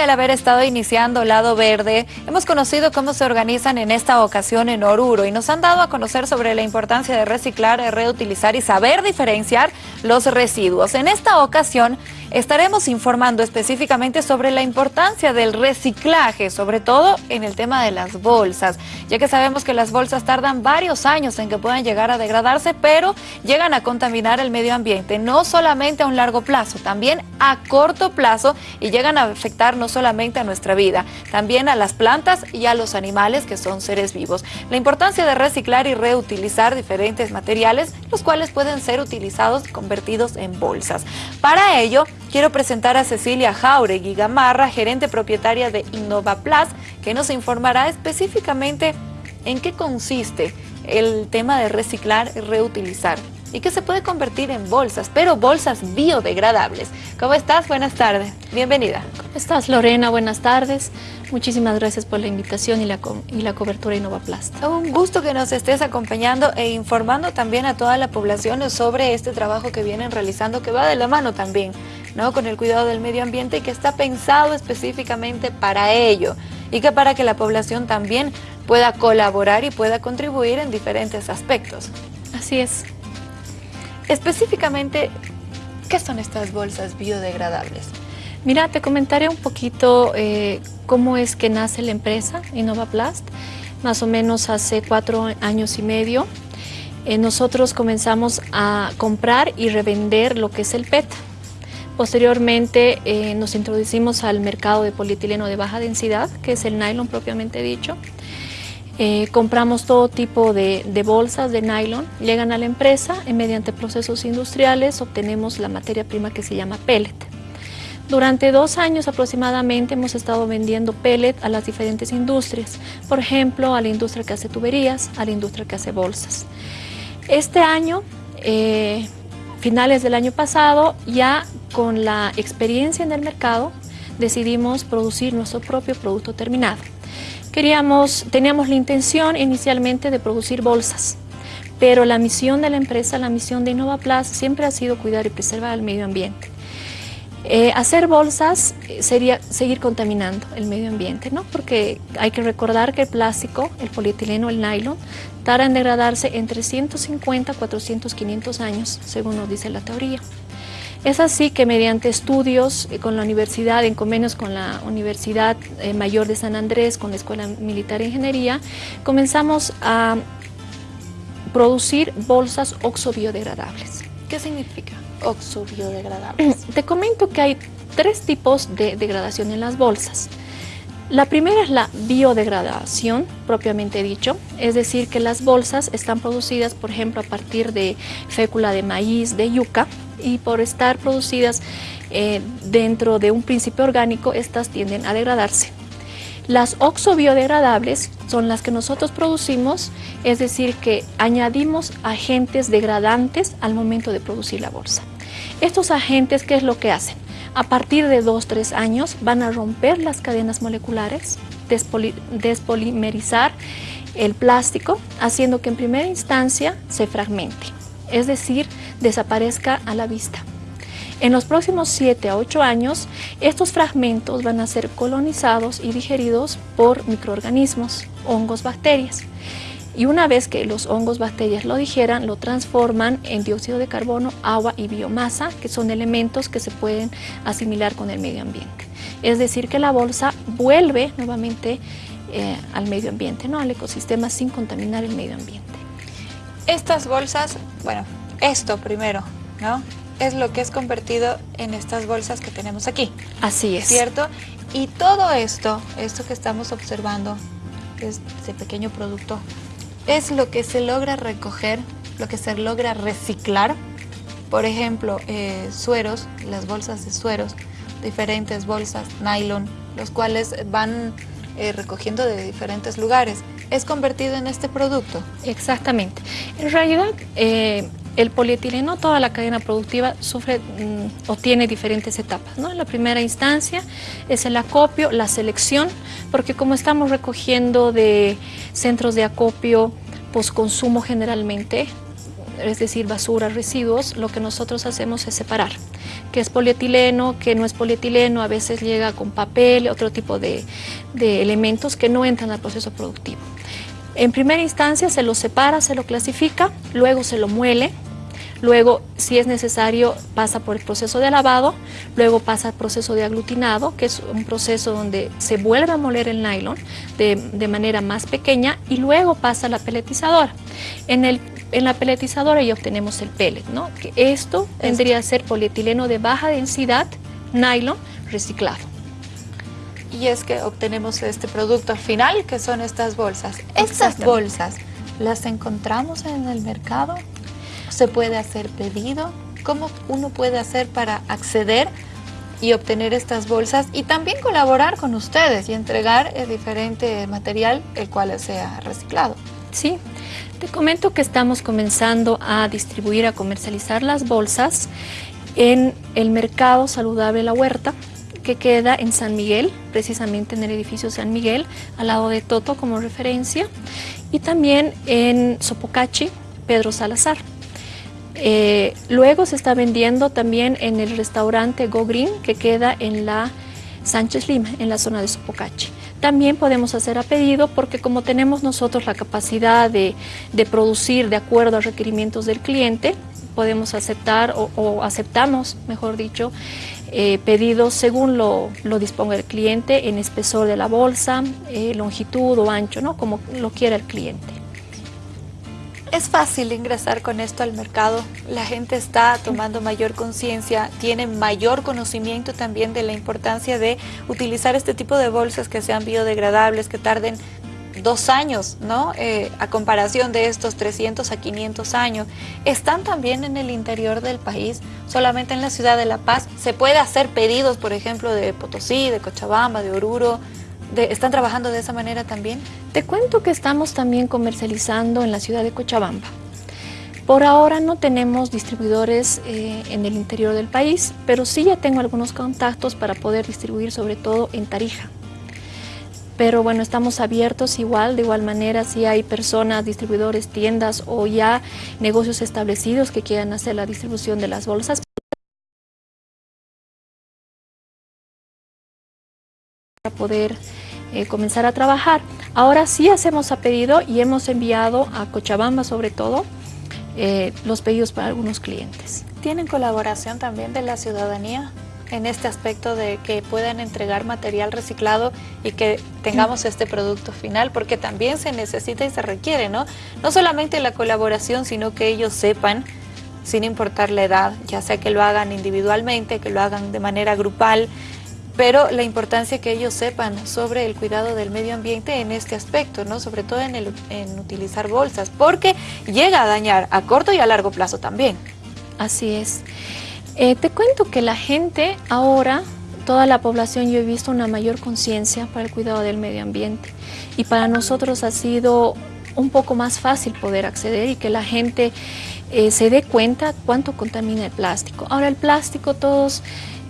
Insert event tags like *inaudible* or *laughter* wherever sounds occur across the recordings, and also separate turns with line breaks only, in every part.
al haber estado iniciando Lado Verde, hemos conocido cómo se organizan en esta ocasión en Oruro y nos han dado a conocer sobre la importancia de reciclar, reutilizar y saber diferenciar los residuos. En esta ocasión estaremos informando específicamente sobre la importancia del reciclaje, sobre todo en el tema de las bolsas, ya que sabemos que las bolsas tardan varios años en que puedan llegar a degradarse, pero llegan a contaminar el medio ambiente, no solamente a un largo plazo, también a corto plazo y llegan a afectar no solamente a nuestra vida, también a las plantas y a los animales que son seres vivos. La importancia de reciclar y reutilizar diferentes materiales, los cuales pueden ser utilizados y convertidos en bolsas. Para ello, quiero presentar a Cecilia Jauregui Gamarra, gerente propietaria de InnovaPlus, que nos informará específicamente en qué consiste el tema de reciclar y reutilizar y que se puede convertir en bolsas, pero bolsas biodegradables. ¿Cómo estás? Buenas tardes. Bienvenida.
¿Cómo estás, Lorena? Buenas tardes. Muchísimas gracias por la invitación y la, y la cobertura InnovaPlast.
Un gusto que nos estés acompañando e informando también a toda la población sobre este trabajo que vienen realizando, que va de la mano también, ¿no? Con el cuidado del medio ambiente y que está pensado específicamente para ello y que para que la población también pueda colaborar y pueda contribuir en diferentes aspectos.
Así es.
Específicamente, ¿qué son estas bolsas biodegradables?
Mira, te comentaré un poquito eh, cómo es que nace la empresa InnovaPlast. Más o menos hace cuatro años y medio, eh, nosotros comenzamos a comprar y revender lo que es el PET. Posteriormente eh, nos introducimos al mercado de polietileno de baja densidad, que es el nylon propiamente dicho. Eh, compramos todo tipo de, bolsas de nylon, llegan a la empresa y mediante procesos industriales obtenemos la materia prima que se llama pellet. Durante dos años aproximadamente hemos estado vendiendo pellet a las diferentes industrias, por ejemplo a la industria que hace tuberías, a la industria que hace bolsas. Este año, eh, finales del año pasado, ya con la experiencia en el mercado, decidimos producir nuestro propio producto terminado. Queríamos, teníamos la intención inicialmente de producir bolsas, pero la misión de la empresa, la misión de InnovaPlus siempre ha sido cuidar y preservar el medio ambiente. Eh, hacer bolsas sería seguir contaminando el medio ambiente, ¿no? porque hay que recordar que el plástico, el polietileno, el nylon, tarda en degradarse entre 150, 400, 500 años, según nos dice la teoría. Es así que mediante estudios eh, con la universidad, en convenios con la Universidad eh, Mayor de San Andrés, con la Escuela Militar de Ingeniería, comenzamos a producir bolsas oxobiodegradables.
¿Qué significa oxobiodegradables? *clears throat*
Te comento que hay tres tipos de degradación en las bolsas. La primera es la biodegradación, propiamente dicho, es decir, que las bolsas están producidas, por ejemplo, a partir de fécula de maíz, de yuca, y por estar producidas eh, dentro de un principio orgánico, estas tienden a degradarse. Las oxobiodegradables son las que nosotros producimos, es decir, que añadimos agentes degradantes al momento de producir la bolsa. Estos agentes, ¿qué es lo que hacen? A partir de 2-3 años van a romper las cadenas moleculares, despolimerizar el plástico, haciendo que en primera instancia se fragmente es decir, desaparezca a la vista. En los próximos 7 a 8 años, estos fragmentos van a ser colonizados y digeridos por microorganismos, hongos, bacterias. Y una vez que los hongos, bacterias lo digeran, lo transforman en dióxido de carbono, agua y biomasa, que son elementos que se pueden asimilar con el medio ambiente. Es decir, que la bolsa vuelve nuevamente eh, al medio ambiente, ¿no? al ecosistema sin contaminar el medio ambiente.
Estas bolsas, bueno, esto primero, ¿no? Es lo que es convertido en estas bolsas que tenemos aquí.
Así es.
¿Cierto? Y todo esto, esto que estamos observando, este pequeño producto, es lo que se logra recoger, lo que se logra reciclar. Por ejemplo, eh, sueros, las bolsas de sueros, diferentes bolsas, nylon, los cuales van eh, recogiendo de diferentes lugares es convertido en este producto.
Exactamente. En realidad, eh, el polietileno, toda la cadena productiva sufre mm, o tiene diferentes etapas. ¿no? En la primera instancia es el acopio, la selección, porque como estamos recogiendo de centros de acopio, posconsumo generalmente, es decir, basura, residuos, lo que nosotros hacemos es separar. que es polietileno, que no es polietileno, a veces llega con papel, otro tipo de, de elementos que no entran al proceso productivo. En primera instancia se lo separa, se lo clasifica, luego se lo muele, luego si es necesario pasa por el proceso de lavado, luego pasa al proceso de aglutinado, que es un proceso donde se vuelve a moler el nylon de, manera más pequeña y luego pasa a la peletizadora. En, el, en la peletizadora ya obtenemos el pellet, ¿no? que esto tendría a ser polietileno de baja densidad, nylon reciclado.
Y es que obtenemos este producto final, que son estas bolsas. Estas bolsas, ¿las encontramos en el mercado? Se puede hacer pedido, cómo uno puede hacer para acceder y obtener estas bolsas y también colaborar con ustedes y entregar el diferente material el cual sea reciclado.
Sí, te comento que estamos comenzando a distribuir, a comercializar las bolsas en el mercado saludable La Huerta, que queda en San Miguel, precisamente en el edificio San Miguel, al lado de Toto como referencia, y también en Sopocachi, Pedro Salazar. Eh, luego se está vendiendo también en el restaurante Go Green que queda en la Sánchez Lima, en la zona de Sopocachi. También podemos hacer a pedido porque como tenemos nosotros la capacidad de, producir de acuerdo a requerimientos del cliente, podemos aceptar o, aceptamos, mejor dicho, eh, pedidos según lo, disponga el cliente en espesor de la bolsa, eh, longitud o ancho, ¿no? como lo quiera el cliente.
Es fácil ingresar con esto al mercado, la gente está tomando mayor conciencia, tiene mayor conocimiento también de la importancia de utilizar este tipo de bolsas que sean biodegradables, que tarden dos años, ¿no? Eh, a comparación de estos 300 a 500 años. Están también en el interior del país, solamente en la ciudad de La Paz. Se puede hacer pedidos, por ejemplo, de Potosí, de Cochabamba, de Oruro, ¿Están trabajando de esa manera también?
Te cuento que estamos también comercializando en la ciudad de Cochabamba. Por ahora no tenemos distribuidores eh, en el interior del país, pero sí ya tengo algunos contactos para poder distribuir sobre todo en Tarija. Pero bueno, estamos abiertos igual, de igual manera, si hay personas, distribuidores, tiendas o ya negocios establecidos que quieran hacer la distribución de las bolsas, poder eh, comenzar a trabajar. Ahora sí hacemos a pedido y hemos enviado a Cochabamba sobre todo eh, los pedidos para algunos clientes.
¿Tienen colaboración también de la ciudadanía en este aspecto de que puedan entregar material reciclado y que tengamos este producto final? Porque también se necesita y se requiere, ¿no? No solamente la colaboración, sino que ellos sepan sin importar la edad, ya sea que lo hagan individualmente, que lo hagan de manera grupal, pero la importancia que ellos sepan sobre el cuidado del medio ambiente en este aspecto, ¿no? sobre todo en, el, en utilizar bolsas, porque llega a dañar a corto y a largo plazo también.
Así es. Eh, te cuento que la gente ahora, toda la población, yo he visto una mayor conciencia para el cuidado del medio ambiente y para nosotros ha sido un poco más fácil poder acceder y que la gente eh, se dé cuenta cuánto contamina el plástico. Ahora el plástico todos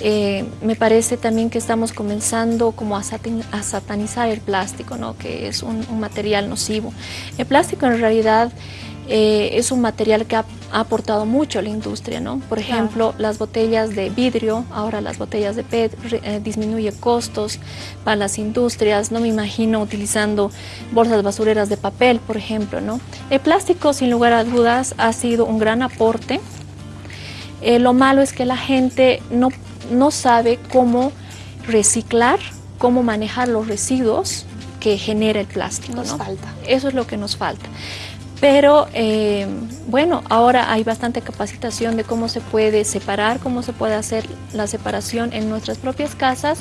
eh, me parece también que estamos comenzando como a, satanizar el plástico, ¿no? que es un, material nocivo. El plástico en realidad eh, es un material que ha, aportado mucho a la industria. ¿no? Por ejemplo, las botellas de vidrio, ahora las botellas de PET, eh, disminuye costos para las industrias. No me imagino utilizando bolsas basureras de papel, por ejemplo. ¿no? El plástico, sin lugar a dudas, ha sido un gran aporte. lo malo es que la gente no no sabe cómo reciclar, cómo manejar los residuos que genera el plástico.
Nos falta.
Eso es lo que nos falta. Pero eh, bueno, ahora hay bastante capacitación de cómo se puede separar, cómo se puede hacer la separación en nuestras propias casas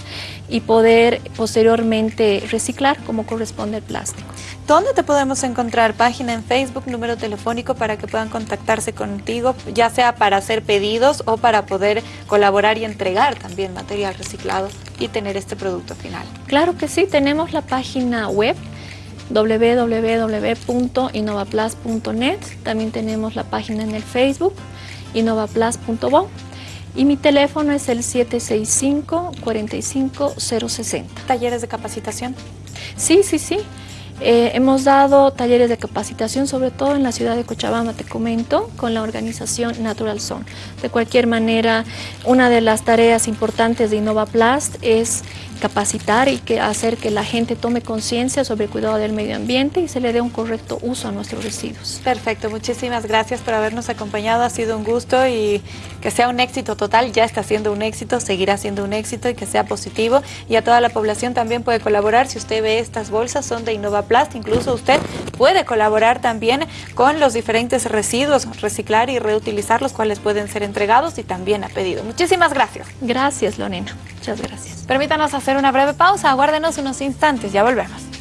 y poder posteriormente reciclar como corresponde el plástico.
¿Dónde te podemos encontrar? Página en Facebook, número telefónico para que puedan contactarse contigo, ya sea para hacer pedidos o para poder colaborar y entregar también material reciclado y tener este producto final.
Claro que sí, tenemos la página web www.innovaplus.net, también tenemos la página en el Facebook, innovaplus.bo y mi teléfono es el 765-45060.
¿Talleres de capacitación?
Sí, sí, sí. Eh, hemos dado talleres de capacitación, sobre todo en la ciudad de Cochabamba, te comento, con la organización Natural Zone. De cualquier manera, una de las tareas importantes de InnovaPlast es capacitar y que hacer que la gente tome conciencia sobre el cuidado del medio ambiente y se le dé un correcto uso a nuestros residuos.
Perfecto, muchísimas gracias por habernos acompañado, ha sido un gusto y que sea un éxito total, ya está siendo un éxito, seguirá siendo un éxito y que sea positivo y a toda la población también puede colaborar, si usted ve estas bolsas son de InnovaPlast, incluso usted puede colaborar también con los diferentes residuos, reciclar y reutilizar los cuales pueden ser entregados y también a pedido. Muchísimas gracias.
Gracias, Lorena. Muchas gracias.
Permítanos hacer una breve pausa, aguárdenos unos instantes, ya volvemos.